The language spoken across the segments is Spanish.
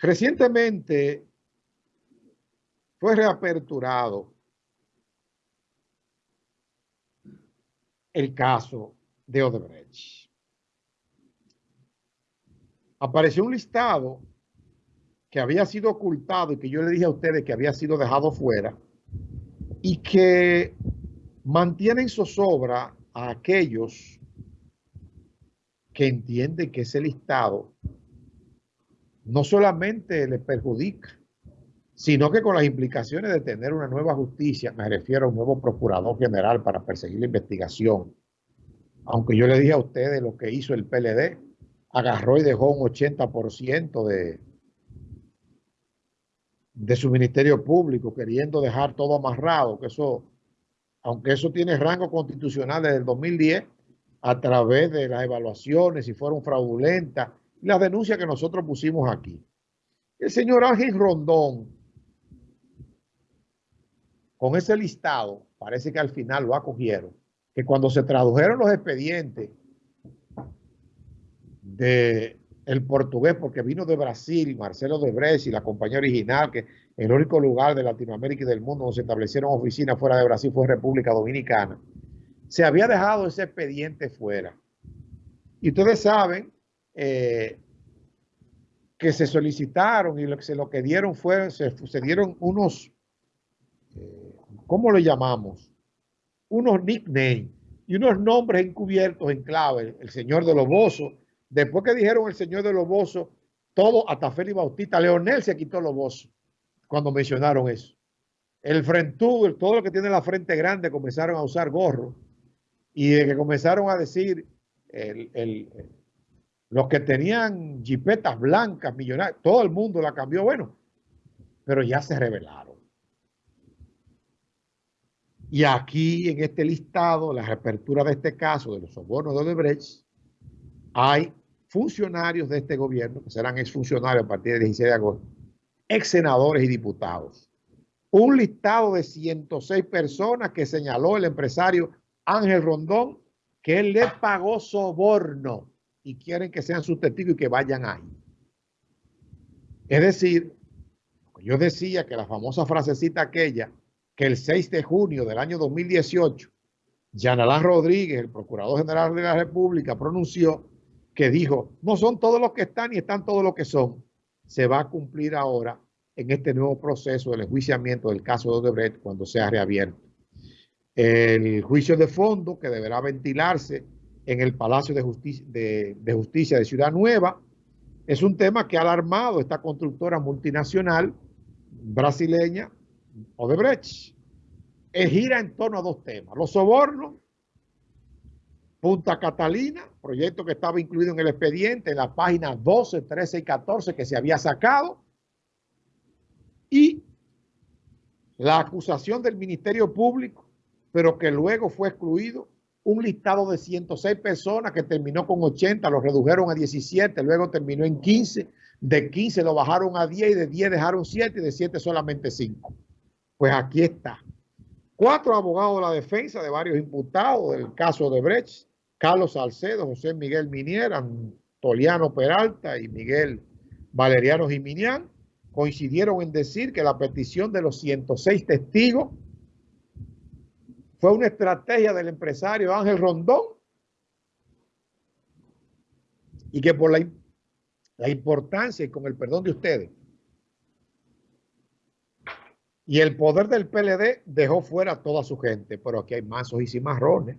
Recientemente fue reaperturado el caso de Odebrecht. Apareció un listado que había sido ocultado y que yo le dije a ustedes que había sido dejado fuera y que mantienen zozobra a aquellos que entienden que ese listado no solamente le perjudica, sino que con las implicaciones de tener una nueva justicia, me refiero a un nuevo procurador general para perseguir la investigación, aunque yo le dije a ustedes lo que hizo el PLD, agarró y dejó un 80% de, de su ministerio público, queriendo dejar todo amarrado, que eso, aunque eso tiene rango constitucional desde el 2010, a través de las evaluaciones, si fueron fraudulentas, la denuncia que nosotros pusimos aquí. El señor Ángel Rondón, con ese listado, parece que al final lo acogieron, que cuando se tradujeron los expedientes de el portugués, porque vino de Brasil, Marcelo de Bresci, la compañía original, que el único lugar de Latinoamérica y del mundo donde se establecieron oficinas fuera de Brasil fue República Dominicana. Se había dejado ese expediente fuera. Y ustedes saben eh, que se solicitaron y lo que se lo que dieron fue, se, dieron unos, eh, ¿cómo lo llamamos? Unos nicknames y unos nombres encubiertos en clave. El, señor de Loboso. Después que dijeron el señor de Loboso, todo, hasta Félix Bautista, Leonel se quitó Loboso cuando mencionaron eso. El frentú, todo lo que tiene la frente grande, comenzaron a usar gorro. Y de que comenzaron a decir el, los que tenían jipetas blancas, millonarias, todo el mundo la cambió, bueno, pero ya se revelaron. Y aquí en este listado, la reapertura de este caso de los sobornos de Odebrecht, hay funcionarios de este gobierno, que serán exfuncionarios a partir del 16 de agosto, ex senadores y diputados. Un listado de 106 personas que señaló el empresario Ángel Rondón que él le pagó soborno y quieren que sean sus testigos y que vayan ahí. Es decir, yo decía que la famosa frasecita aquella, que el 6 de junio del año 2018, Yanalán Rodríguez, el Procurador General de la República, pronunció que dijo, no son todos los que están y están todos los que son. Se va a cumplir ahora en este nuevo proceso del enjuiciamiento del caso de Odebrecht cuando sea reabierto. El juicio de fondo que deberá ventilarse en el Palacio de Justicia de, Ciudad Nueva. Es un tema que ha alarmado esta constructora multinacional brasileña, Odebrecht. Eh, gira en torno a dos temas. Los sobornos, Punta Catalina, proyecto que estaba incluido en el expediente en la página 12, 13 y 14 que se había sacado. Y la acusación del Ministerio Público, pero que luego fue excluido un listado de 106 personas que terminó con 80, lo redujeron a 17, luego terminó en 15, de 15 lo bajaron a 10 y de 10 dejaron 7 y de 7 solamente 5. Pues aquí está. Cuatro abogados de la defensa de varios imputados del caso de Brecht, Carlos Salcedo, José Miguel Minier, Antoliano Peralta y Miguel Valeriano Jiminián, coincidieron en decir que la petición de los 106 testigos fue una estrategia del empresario Ángel Rondón. Y que por la, la importancia y con el perdón de ustedes y el poder del PLD dejó fuera a toda su gente, pero aquí hay mazos y cimarrones.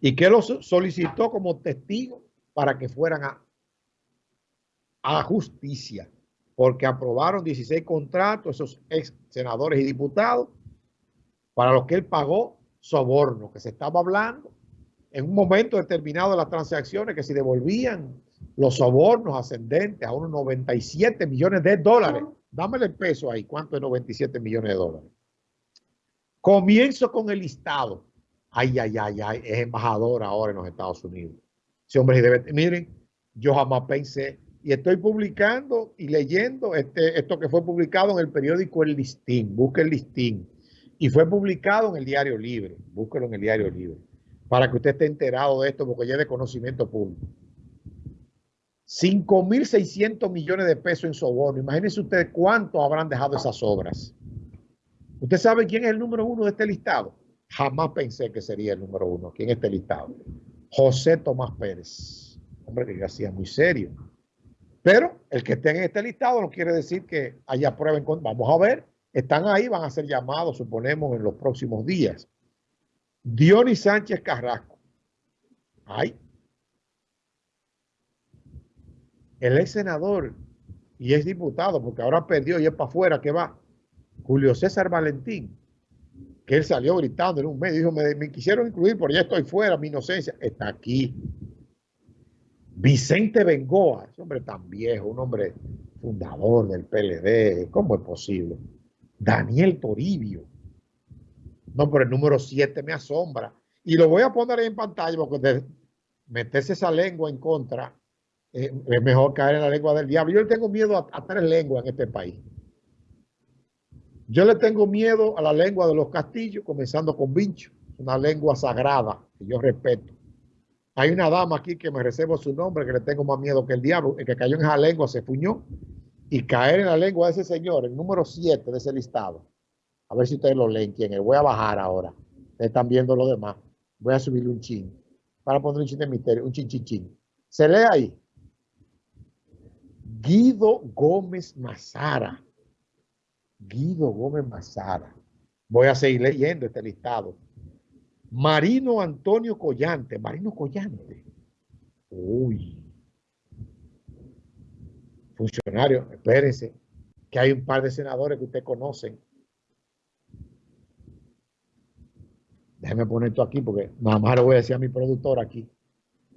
Y que los solicitó como testigo para que fueran a, a justicia, porque aprobaron 16 contratos, esos ex senadores y diputados, para lo que él pagó soborno, que se estaba hablando en un momento determinado de las transacciones, que si devolvían los sobornos ascendentes a unos 97 millones de dólares, dámele el peso ahí, ¿cuánto es 97 millones de dólares? Comienzo con el listado. Ay, ay, ay, ay, es embajador ahora en los Estados Unidos. Ese hombre debe, miren, yo jamás pensé, y estoy publicando y leyendo este, esto que fue publicado en el periódico El Listín, busque el Listín y fue publicado en el Diario Libre. Búsquelo en el Diario Libre para que usted esté enterado de esto porque ya es de conocimiento público. 5.600 millones de pesos en soborno. Imagínense ustedes cuánto habrán dejado esas obras. ¿Usted sabe quién es el número uno de este listado? Jamás pensé que sería el número uno aquí en este listado. José Tomás Pérez. Hombre que hacía muy serio. Pero el que esté en este listado no quiere decir que haya prueba en contra. Vamos a ver. Están ahí, van a ser llamados, suponemos, en los próximos días. Dionis Sánchez Carrasco. Ay. El ex senador y es diputado, porque ahora perdió y es para afuera que va. Julio César Valentín, que él salió gritando en un medio, dijo, me, quisieron incluir, pero ya estoy fuera, mi inocencia está aquí. Vicente Bengoa, ese hombre tan viejo, un hombre fundador del PLD, ¿cómo es posible? Daniel Toribio. No, pero el número 7 me asombra. Y lo voy a poner en pantalla porque meterse esa lengua en contra eh, es mejor caer en la lengua del diablo. Yo le tengo miedo a, tres lenguas en este país. Yo le tengo miedo a la lengua de los castillos, comenzando con Vincho, una lengua sagrada que yo respeto. Hay una dama aquí que me reservo su nombre, que le tengo más miedo que el diablo, el que cayó en esa lengua se fuñó. Y caer en la lengua de ese señor, el número 7 de ese listado. A ver si ustedes lo leen quién es. Voy a bajar ahora. Ustedes están viendo lo demás. Voy a subirle un chin. Para poner un chin de misterio, un chin, chin, chin. Se lee ahí. Guido Gómez Mazara. Guido Gómez Mazara. Voy a seguir leyendo este listado. Marino Antonio Collante. Marino Collante. Uy. Funcionario, espérense, que hay un par de senadores que ustedes conocen. Déjeme poner esto aquí porque nada más lo voy a decir a mi productor aquí.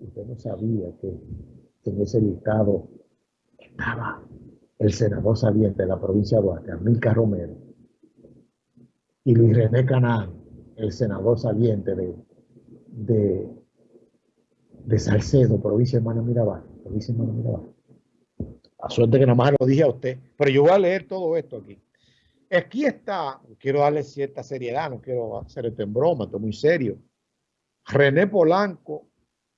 Usted no sabía que en ese listado estaba el senador saliente de la provincia de Duarte, Amilcar Romero, y Luis René Canán, el senador saliente de, de, Salcedo, provincia de Mano Mirabal, provincia de Mano Mirabal. A suerte que nada más lo dije a usted, pero yo voy a leer todo esto aquí. Aquí está, quiero darle cierta seriedad, no quiero hacer esto en broma, esto es muy serio. René Polanco,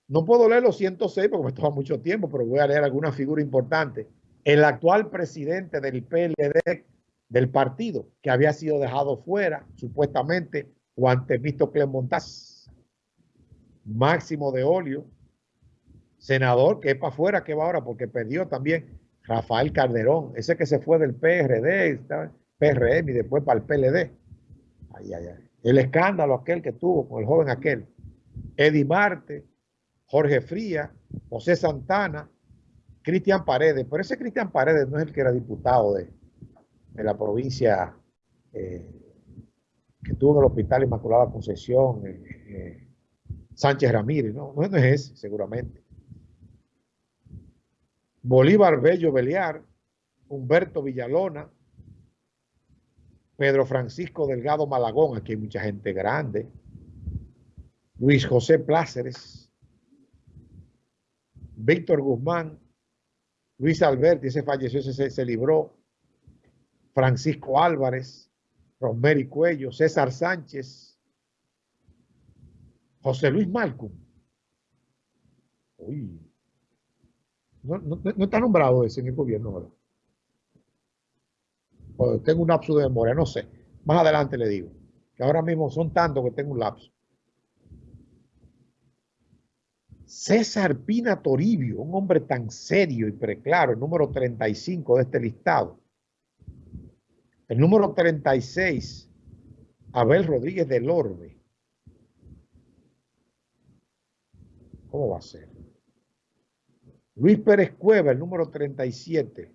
no puedo leer los 106 porque me toma mucho tiempo, pero voy a leer alguna figura importante el actual presidente del PLD del partido, que había sido dejado fuera, supuestamente, Juan Temístocle Montaz, Máximo de Olio, senador que es para afuera, que va ahora, porque perdió también Rafael Calderón, ese que se fue del PRD, PRM y después para el PLD. Ay, ay, ay. El escándalo aquel que tuvo con el joven aquel. Eddie Marte, Jorge Fría, José Santana, Cristian Paredes, pero ese Cristian Paredes no es el que era diputado de, la provincia eh, que estuvo en el Hospital Inmaculada Concepción, eh, eh, Sánchez Ramírez, no, no es ese, seguramente. Bolívar Bello Beliar, Humberto Villalona, Pedro Francisco Delgado Malagón, aquí hay mucha gente grande, Luis José Pláceres, Víctor Guzmán, Luis Alberti, ese falleció, ese se, libró. Francisco Álvarez, Rosemary Cuello, César Sánchez, José Luis Malcom. Uy, no, está nombrado ese en el gobierno ahora. tengo un lapso de memoria, no sé. Más adelante le digo. Que ahora mismo son tantos que tengo un lapso. César Pina Toribio, un hombre tan serio y preclaro, el número 35 de este listado. El número 36, Abel Rodríguez del Orbe. ¿Cómo va a ser? Luis Pérez Cueva, el número 37.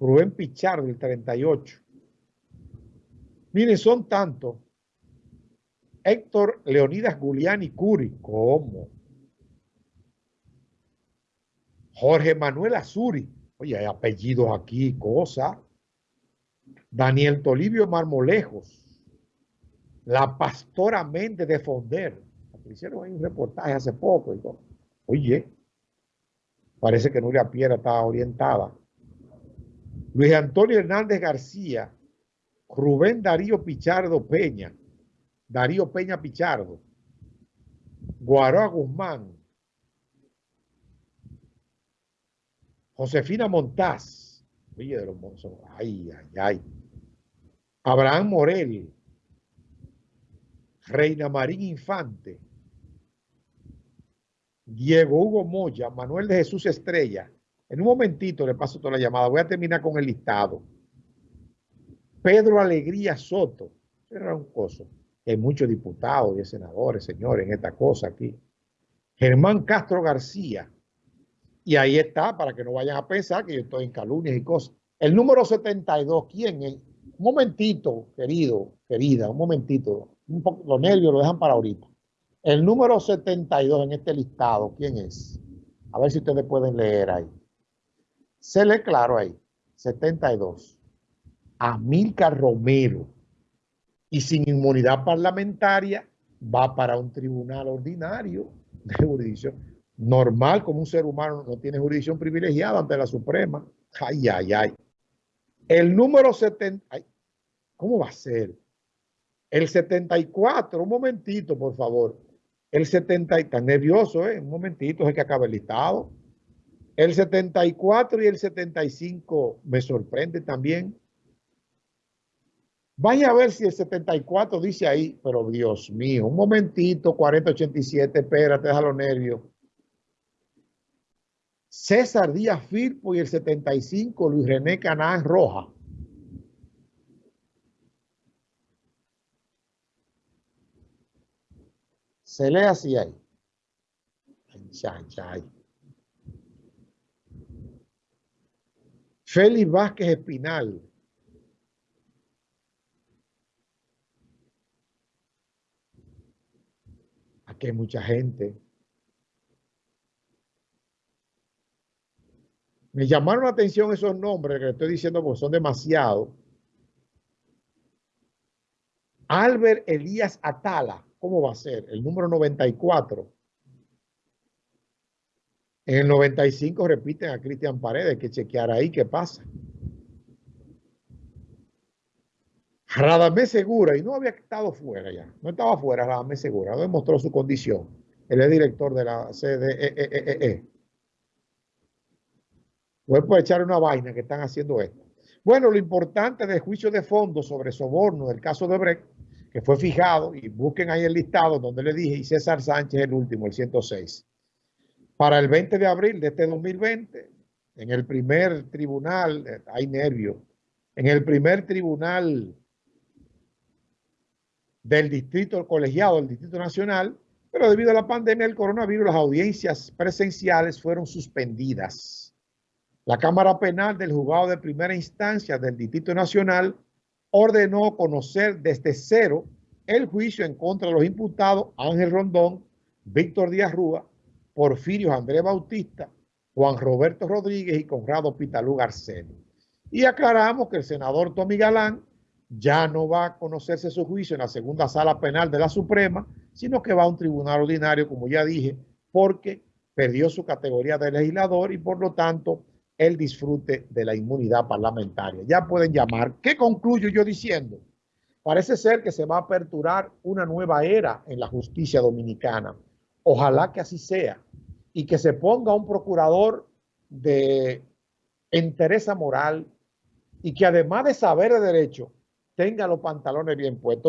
Rubén Pichardo, el 38. Miren, son tantos. Héctor Leonidas Guliani Curi. ¿Cómo? Jorge Manuel Azuri. Oye, hay apellidos aquí, cosa. Daniel Tolivio Marmolejos. La pastora Méndez de Fonder. Hicieron un reportaje hace poco. Y Oye, parece que Nuria Piera estaba orientada. Luis Antonio Hernández García. Rubén Darío Pichardo Peña. Darío Peña Pichardo. Guaroa Guzmán. Josefina Montaz, Oye, de los ay, ay, ay. Abraham Morel, Reina Marín Infante, Diego Hugo Moya, Manuel de Jesús Estrella. En un momentito le paso toda la llamada. Voy a terminar con el listado. Pedro Alegría Soto. Era un coso. Hay muchos diputados y senadores, señores, en esta cosa aquí. Germán Castro García. Y ahí está, para que no vayan a pensar que yo estoy en calumnias y cosas. El número 72, ¿quién es? Un momentito, querido, querida, un momentito. Un poco, los nervios lo dejan para ahorita. El número 72 en este listado, ¿quién es? A ver si ustedes pueden leer ahí. Se lee claro ahí. 72. Amílcar Romero. Y sin inmunidad parlamentaria va para un tribunal ordinario de jurisdicción. Normal, como un ser humano no tiene jurisdicción privilegiada ante la Suprema. Ay, ay, ay. El número 70, ¿cómo va a ser? El 74, un momentito, por favor. El 70, está nervioso, ¿eh? Un momentito, es que acaba el listado. El 74 y el 75 me sorprende también. Vaya a ver si el 74 dice ahí, pero Dios mío, un momentito, 4087, espérate, deja los nervios. César Díaz Firpo y el 75 Luis René Canán Roja. Se lee así ahí. Félix Vázquez Espinal. Aquí hay mucha gente. Me llamaron la atención esos nombres que estoy diciendo porque son demasiados. Albert Elías Atala, ¿cómo va a ser? El número 94. En el 95 repiten a Cristian Paredes, que chequear ahí qué pasa. Radamés Segura, y no había estado fuera ya, no estaba fuera Radamés Segura, no demostró su condición. Él es director de la CDE. Voy a echar una vaina que están haciendo esto. Bueno, lo importante del juicio de fondo sobre soborno del caso de Brecht, que fue fijado, y busquen ahí el listado donde le dije, y César Sánchez el último, el 106. Para el 20 de abril de este 2020, en el primer tribunal, eh, hay nervios, en el primer tribunal del distrito colegiado, del distrito nacional, pero debido a la pandemia del coronavirus, las audiencias presenciales fueron suspendidas. La Cámara Penal del Juzgado de Primera Instancia del Distrito Nacional ordenó conocer desde cero el juicio en contra de los imputados Ángel Rondón, Víctor Díaz Rúa, Porfirio Andrés Bautista, Juan Roberto Rodríguez y Conrado Pitalú Garcelo. Y aclaramos que el senador Tommy Galán ya no va a conocerse su juicio en la segunda sala penal de la Suprema, sino que va a un tribunal ordinario, como ya dije, porque perdió su categoría de legislador y por lo tanto el disfrute de la inmunidad parlamentaria. Ya pueden llamar. ¿Qué concluyo yo diciendo? Parece ser que se va a aperturar una nueva era en la justicia dominicana. Ojalá que así sea y que se ponga un procurador de entereza moral y que además de saber de derecho, tenga los pantalones bien puestos.